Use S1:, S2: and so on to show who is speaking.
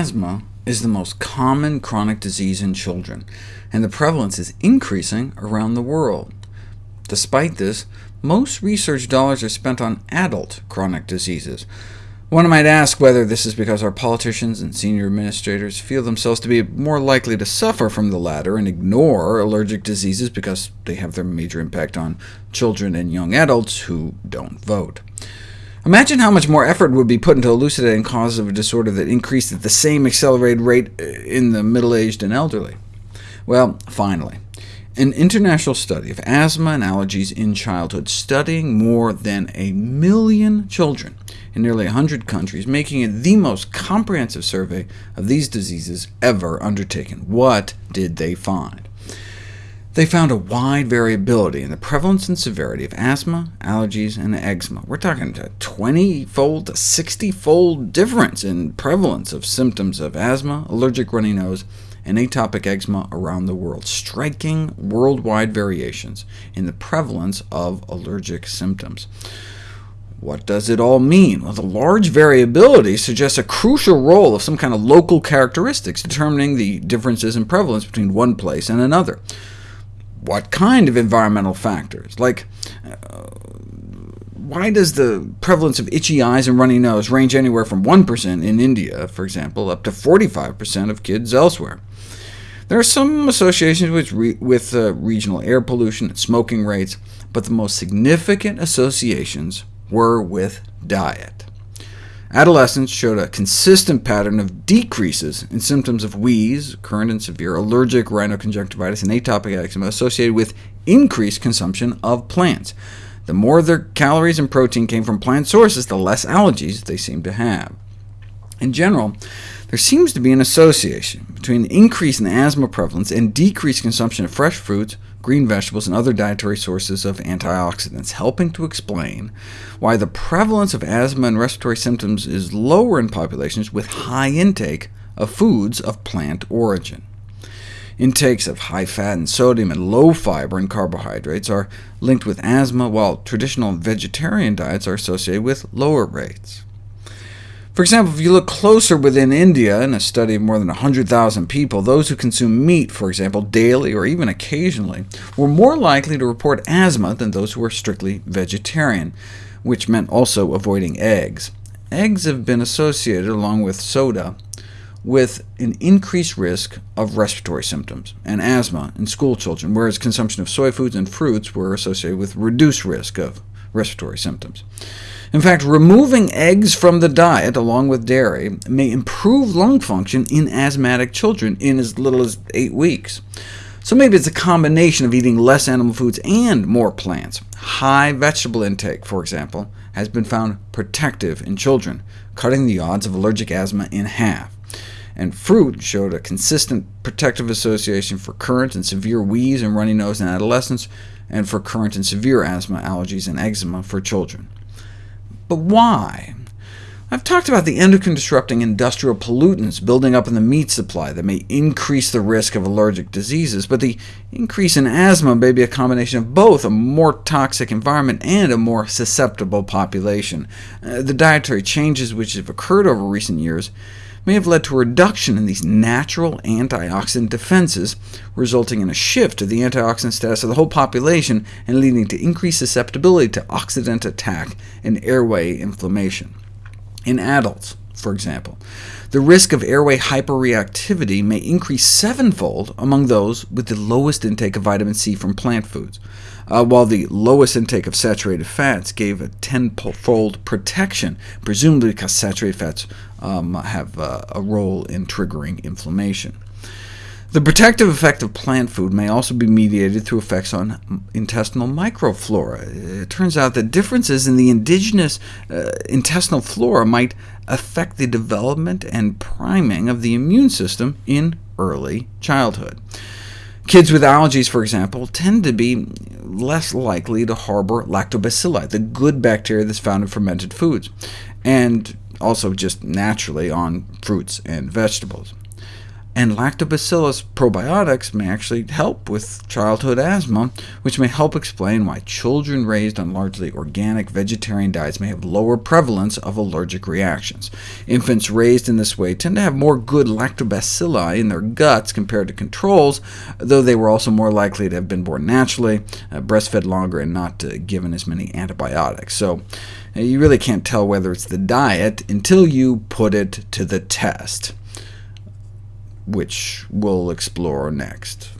S1: Asthma is the most common chronic disease in children, and the prevalence is increasing around the world. Despite this, most research dollars are spent on adult chronic diseases. One might ask whether this is because our politicians and senior administrators feel themselves to be more likely to suffer from the latter and ignore allergic diseases because they have their major impact on children and young adults who don't vote. Imagine how much more effort would be put into elucidating causes of a disorder that increased at the same accelerated rate uh, in the middle-aged and elderly. Well, finally, an international study of asthma and allergies in childhood, studying more than a million children in nearly 100 countries, making it the most comprehensive survey of these diseases ever undertaken. What did they find? They found a wide variability in the prevalence and severity of asthma, allergies, and eczema. We're talking a 20-fold to 60-fold difference in prevalence of symptoms of asthma, allergic runny nose, and atopic eczema around the world, striking worldwide variations in the prevalence of allergic symptoms. What does it all mean? Well, the large variability suggests a crucial role of some kind of local characteristics determining the differences in prevalence between one place and another what kind of environmental factors? Like, uh, why does the prevalence of itchy eyes and runny nose range anywhere from 1% in India, for example, up to 45% of kids elsewhere? There are some associations with, re with uh, regional air pollution and smoking rates, but the most significant associations were with diet. Adolescents showed a consistent pattern of decreases in symptoms of wheeze, current and severe allergic rhinoconjunctivitis, and atopic eczema associated with increased consumption of plants. The more their calories and protein came from plant sources, the less allergies they seemed to have. In general, there seems to be an association between the increase in asthma prevalence and decreased consumption of fresh fruits, green vegetables, and other dietary sources of antioxidants, helping to explain why the prevalence of asthma and respiratory symptoms is lower in populations with high intake of foods of plant origin. Intakes of high fat and sodium and low fiber and carbohydrates are linked with asthma, while traditional vegetarian diets are associated with lower rates. For example, if you look closer within India, in a study of more than 100,000 people, those who consume meat, for example, daily or even occasionally, were more likely to report asthma than those who were strictly vegetarian, which meant also avoiding eggs. Eggs have been associated, along with soda, with an increased risk of respiratory symptoms and asthma in school children, whereas consumption of soy foods and fruits were associated with reduced risk of respiratory symptoms. In fact, removing eggs from the diet, along with dairy, may improve lung function in asthmatic children in as little as eight weeks. So maybe it's a combination of eating less animal foods and more plants. High vegetable intake, for example, has been found protective in children, cutting the odds of allergic asthma in half. And fruit showed a consistent protective association for current and severe wheeze and runny nose in adolescents, and for current and severe asthma, allergies, and eczema for children. But why? I've talked about the endocrine-disrupting industrial pollutants building up in the meat supply that may increase the risk of allergic diseases, but the increase in asthma may be a combination of both a more toxic environment and a more susceptible population. Uh, the dietary changes which have occurred over recent years may have led to a reduction in these natural antioxidant defenses, resulting in a shift of the antioxidant status of the whole population and leading to increased susceptibility to oxidant attack and airway inflammation. In adults, for example, the risk of airway hyperreactivity may increase sevenfold among those with the lowest intake of vitamin C from plant foods, uh, while the lowest intake of saturated fats gave a tenfold protection, presumably because saturated fats um, have uh, a role in triggering inflammation. The protective effect of plant food may also be mediated through effects on intestinal microflora. It turns out that differences in the indigenous uh, intestinal flora might affect the development and priming of the immune system in early childhood. Kids with allergies, for example, tend to be less likely to harbor lactobacilli, the good bacteria that's found in fermented foods, and also just naturally on fruits and vegetables. And lactobacillus probiotics may actually help with childhood asthma, which may help explain why children raised on largely organic vegetarian diets may have lower prevalence of allergic reactions. Infants raised in this way tend to have more good lactobacilli in their guts compared to controls, though they were also more likely to have been born naturally, uh, breastfed longer, and not uh, given as many antibiotics. So uh, you really can't tell whether it's the diet until you put it to the test which we'll explore next.